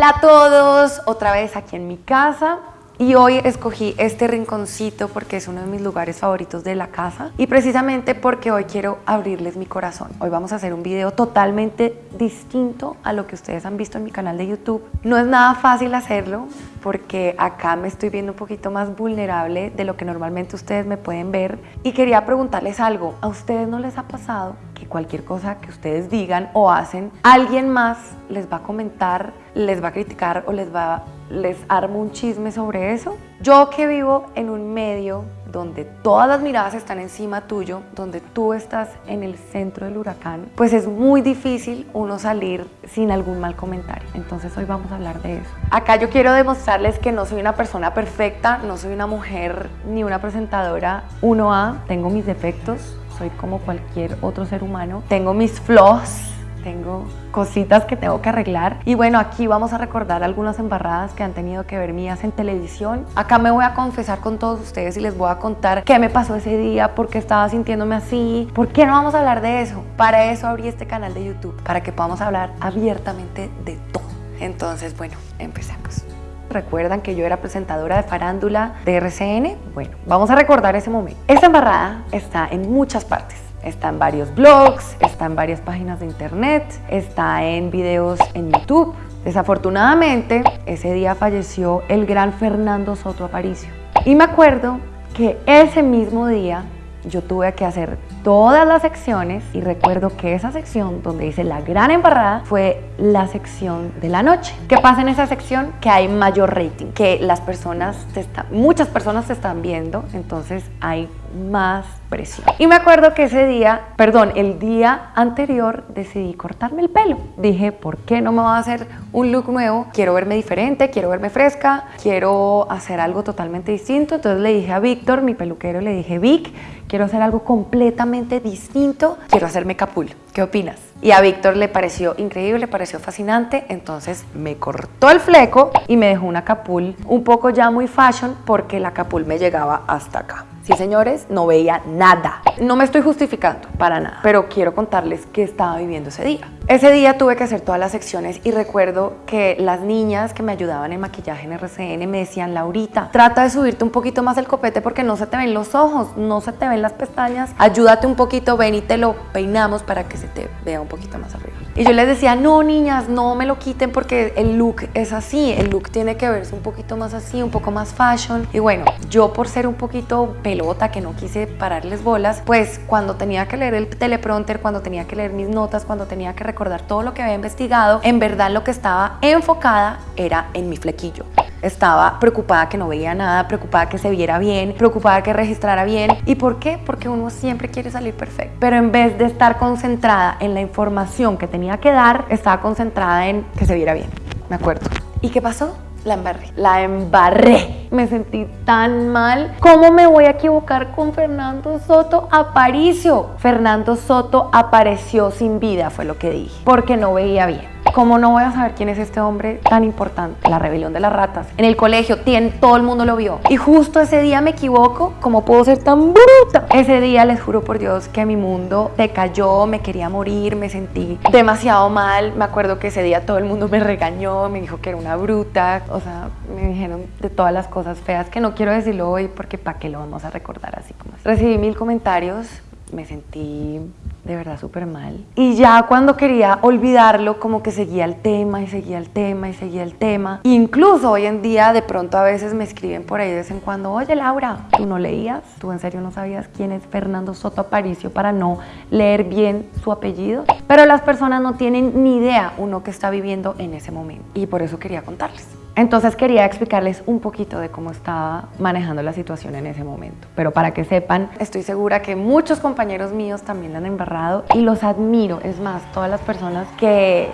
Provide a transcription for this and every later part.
Hola a todos, otra vez aquí en mi casa. Y hoy escogí este rinconcito porque es uno de mis lugares favoritos de la casa y precisamente porque hoy quiero abrirles mi corazón. Hoy vamos a hacer un video totalmente distinto a lo que ustedes han visto en mi canal de YouTube. No es nada fácil hacerlo porque acá me estoy viendo un poquito más vulnerable de lo que normalmente ustedes me pueden ver y quería preguntarles algo. ¿A ustedes no les ha pasado que cualquier cosa que ustedes digan o hacen, alguien más les va a comentar, les va a criticar o les va les armo un chisme sobre eso. Yo que vivo en un medio donde todas las miradas están encima tuyo, donde tú estás en el centro del huracán, pues es muy difícil uno salir sin algún mal comentario. Entonces hoy vamos a hablar de eso. Acá yo quiero demostrarles que no soy una persona perfecta, no soy una mujer ni una presentadora 1A, tengo mis defectos, soy como cualquier otro ser humano, tengo mis flaws, tengo cositas que tengo que arreglar. Y bueno, aquí vamos a recordar algunas embarradas que han tenido que ver mías en televisión. Acá me voy a confesar con todos ustedes y les voy a contar qué me pasó ese día, por qué estaba sintiéndome así, por qué no vamos a hablar de eso. Para eso abrí este canal de YouTube, para que podamos hablar abiertamente de todo. Entonces, bueno, empecemos. ¿Recuerdan que yo era presentadora de farándula de RCN? Bueno, vamos a recordar ese momento. Esta embarrada está en muchas partes Está en varios blogs, está en varias páginas de internet, está en videos en YouTube. Desafortunadamente, ese día falleció el gran Fernando Soto Aparicio. Y me acuerdo que ese mismo día yo tuve que hacer todas las secciones y recuerdo que esa sección donde hice la gran embarrada fue la sección de la noche. ¿Qué pasa en esa sección? Que hay mayor rating, que las personas, están, muchas personas se están viendo, entonces hay más presión. Y me acuerdo que ese día, perdón, el día anterior decidí cortarme el pelo. Dije, ¿por qué no me voy a hacer un look nuevo? Quiero verme diferente, quiero verme fresca, quiero hacer algo totalmente distinto. Entonces le dije a Víctor, mi peluquero, le dije, Vic, quiero hacer algo completamente distinto, quiero hacerme capul. ¿Qué opinas? Y a Víctor le pareció increíble, le pareció fascinante, entonces me cortó el fleco y me dejó una capul un poco ya muy fashion porque la capul me llegaba hasta acá. Sí, señores, no veía nada. No me estoy justificando para nada, pero quiero contarles qué estaba viviendo ese día. Ese día tuve que hacer todas las secciones y recuerdo que las niñas que me ayudaban en maquillaje en RCN me decían, Laurita, trata de subirte un poquito más el copete porque no se te ven los ojos, no se te ven las pestañas, ayúdate un poquito, ven y te lo peinamos para que se te vea un poquito más arriba. Y yo les decía, no niñas, no me lo quiten porque el look es así, el look tiene que verse un poquito más así, un poco más fashion. Y bueno, yo por ser un poquito que no quise pararles bolas, pues cuando tenía que leer el teleprompter, cuando tenía que leer mis notas, cuando tenía que recordar todo lo que había investigado, en verdad lo que estaba enfocada era en mi flequillo. Estaba preocupada que no veía nada, preocupada que se viera bien, preocupada que registrara bien. ¿Y por qué? Porque uno siempre quiere salir perfecto. Pero en vez de estar concentrada en la información que tenía que dar, estaba concentrada en que se viera bien. Me acuerdo. ¿Y qué pasó? La embarré. La embarré. Me sentí tan mal. ¿Cómo me voy a equivocar con Fernando Soto Aparicio? Fernando Soto apareció sin vida, fue lo que dije, porque no veía bien. ¿Cómo no voy a saber quién es este hombre tan importante? La rebelión de las ratas. En el colegio, todo el mundo lo vio. Y justo ese día me equivoco, ¿cómo puedo ser tan bruta? Ese día les juro por Dios que mi mundo se cayó, me quería morir, me sentí demasiado mal. Me acuerdo que ese día todo el mundo me regañó, me dijo que era una bruta. O sea, me dijeron de todas las cosas feas que no quiero decirlo hoy porque para qué lo vamos a recordar así como así. Recibí mil comentarios, me sentí de verdad súper mal. Y ya cuando quería olvidarlo, como que seguía el tema y seguía el tema y seguía el tema. Incluso hoy en día de pronto a veces me escriben por ahí de vez en cuando, oye Laura, ¿tú no leías? ¿Tú en serio no sabías quién es Fernando Soto Aparicio para no leer bien su apellido? Pero las personas no tienen ni idea uno que está viviendo en ese momento. Y por eso quería contarles. Entonces quería explicarles un poquito de cómo estaba manejando la situación en ese momento. Pero para que sepan, estoy segura que muchos compañeros míos también la han embarrado y los admiro. Es más, todas las personas que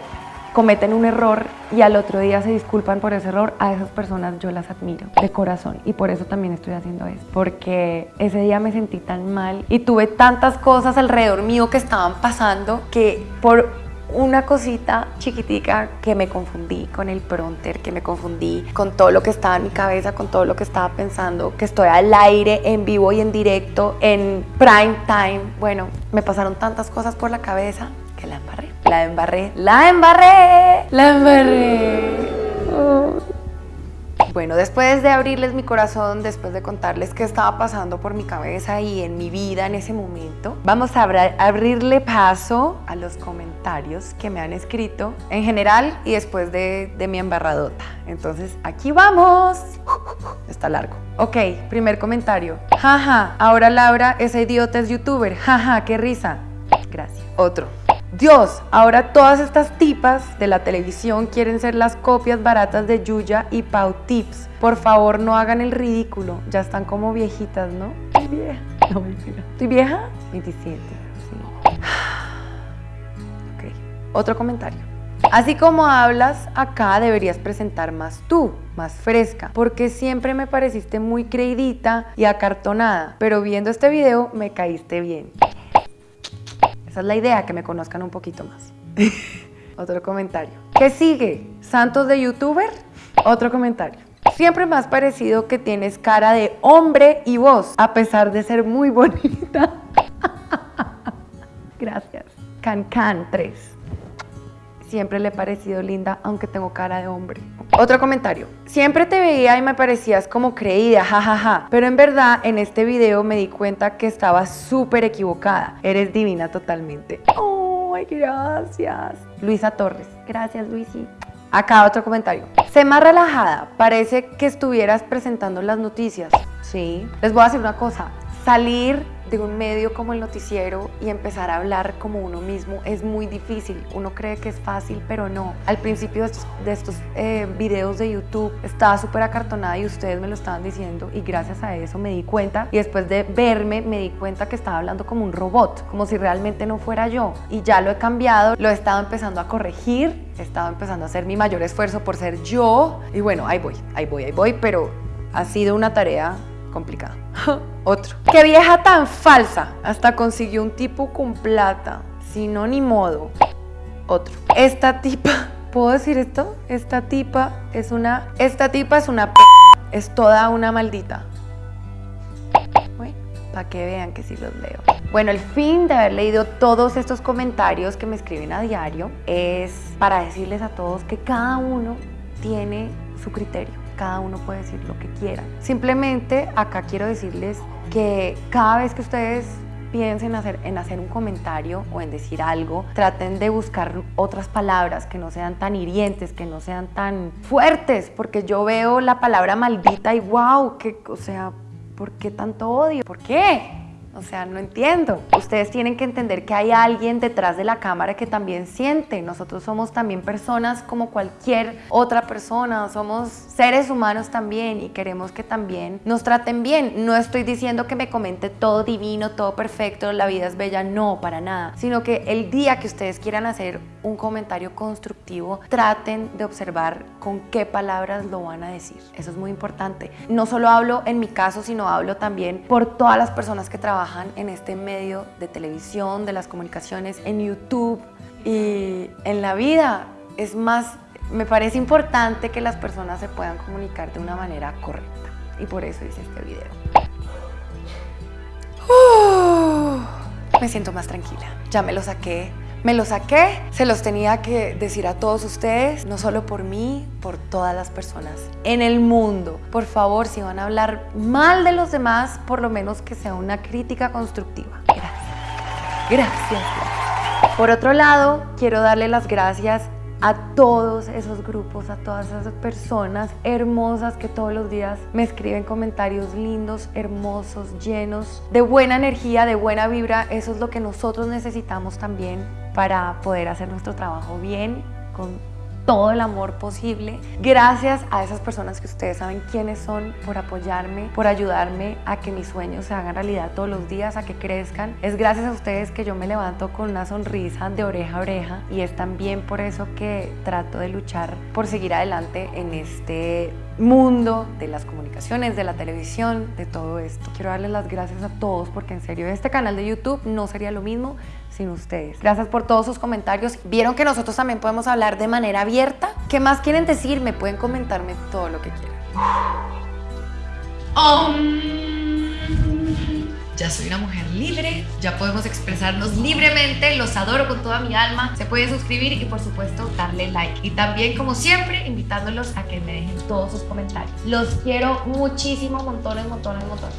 cometen un error y al otro día se disculpan por ese error, a esas personas yo las admiro de corazón y por eso también estoy haciendo esto, porque ese día me sentí tan mal y tuve tantas cosas alrededor mío que estaban pasando que por una cosita chiquitica que me confundí con el pronter, que me confundí con todo lo que estaba en mi cabeza, con todo lo que estaba pensando, que estoy al aire, en vivo y en directo, en prime time. Bueno, me pasaron tantas cosas por la cabeza que la embarré, la embarré, la embarré, la embarré. Bueno, después de abrirles mi corazón, después de contarles qué estaba pasando por mi cabeza y en mi vida en ese momento, vamos a abrirle paso a los comentarios que me han escrito en general y después de, mi embarradota. Entonces, aquí vamos. Está largo. Ok, primer comentario. Jaja, ahora Laura, esa idiota es youtuber. Jaja, qué risa. Gracias. Otro. Dios, ahora todas estas tipas de la televisión quieren ser las copias baratas de Yuya y Pau Tips. Por favor, no hagan el ridículo. Ya están como viejitas, ¿no? Estoy vieja. No, mentira. ¿Estoy vieja? 27. Sí. Ok. Otro comentario. Así como hablas, acá deberías presentar más tú, más fresca, porque siempre me pareciste muy creidita y acartonada, pero viendo este video me caíste bien. Esa es la idea, que me conozcan un poquito más. Otro comentario. ¿Qué sigue? ¿Santos de youtuber? Otro comentario. Siempre me has parecido que tienes cara de hombre y voz, a pesar de ser muy bonita. Gracias. Can Can 3. Siempre le he parecido linda, aunque tengo cara de hombre. Otro comentario. Siempre te veía y me parecías como creída, jajaja. Ja, ja. Pero en verdad, en este video me di cuenta que estaba súper equivocada. Eres divina totalmente. ¡Ay, gracias! Luisa Torres. Gracias, Luisi. Acá otro comentario. Sé más relajada. Parece que estuvieras presentando las noticias. Sí. Les voy a decir una cosa. Salir de un medio como el noticiero y empezar a hablar como uno mismo es muy difícil. Uno cree que es fácil, pero no. Al principio de estos, eh, videos de YouTube estaba súper acartonada y ustedes me lo estaban diciendo y gracias a eso me di cuenta y después de verme me di cuenta que estaba hablando como un robot, como si realmente no fuera yo. Y ya lo he cambiado, lo he estado empezando a corregir, he estado empezando a hacer mi mayor esfuerzo por ser yo y bueno, ahí voy, ahí voy, ahí voy, pero ha sido una tarea complicada. Otro. Qué vieja tan falsa. Hasta consiguió un tipo con plata. Si no, ni modo. Otro. Esta tipa. ¿Puedo decir esto? Esta tipa es una... Esta tipa es una p... Es toda una maldita. Para que vean que sí los leo. Bueno, el fin de haber leído todos estos comentarios que me escriben a diario es para decirles a todos que cada uno tiene su criterio cada uno puede decir lo que quiera. Simplemente acá quiero decirles que cada vez que ustedes piensen hacer, en hacer un comentario o en decir algo, traten de buscar otras palabras que no sean tan hirientes, que no sean tan fuertes, porque yo veo la palabra maldita y wow, que, o sea, ¿por qué tanto odio? ¿Por qué? O sea, no entiendo. Ustedes tienen que entender que hay alguien detrás de la cámara que también siente. Nosotros somos también personas como cualquier otra persona. Somos seres humanos también y queremos que también nos traten bien. No estoy diciendo que me comente todo divino, todo perfecto, la vida es bella. No, para nada. Sino que el día que ustedes quieran hacer un comentario constructivo, traten de observar con qué palabras lo van a decir. Eso es muy importante. No solo hablo en mi caso, sino hablo también por todas las personas que trabajan en este medio de televisión, de las comunicaciones, en YouTube y en la vida. Es más, me parece importante que las personas se puedan comunicar de una manera correcta. Y por eso hice este video. me siento más tranquila. Ya me lo saqué me lo saqué, se los tenía que decir a todos ustedes, no solo por mí, por todas las personas en el mundo. Por favor, si van a hablar mal de los demás, por lo menos que sea una crítica constructiva. Gracias. Gracias. Por otro lado, quiero darle las gracias a todos esos grupos, a todas esas personas hermosas que todos los días me escriben comentarios lindos, hermosos, llenos de buena energía, de buena vibra. Eso es lo que nosotros necesitamos también para poder hacer nuestro trabajo bien, con todo el amor posible. Gracias a esas personas que ustedes saben quiénes son por apoyarme, por ayudarme a que mis sueños se hagan realidad todos los días, a que crezcan. Es gracias a ustedes que yo me levanto con una sonrisa de oreja a oreja y es también por eso que trato de luchar por seguir adelante en este mundo de las comunicaciones, de la televisión, de todo esto. Quiero darles las gracias a todos porque en serio este canal de YouTube no sería lo mismo sin ustedes. Gracias por todos sus comentarios. Vieron que nosotros también podemos hablar de manera abierta. ¿Qué más quieren decir? Me pueden comentarme todo lo que quieran. ya soy una mujer libre, ya podemos expresarnos libremente, los adoro con toda mi alma. Se pueden suscribir y por supuesto darle like. Y también como siempre invitándolos a que me dejen todos sus comentarios. Los quiero muchísimo, montones, montones, montones.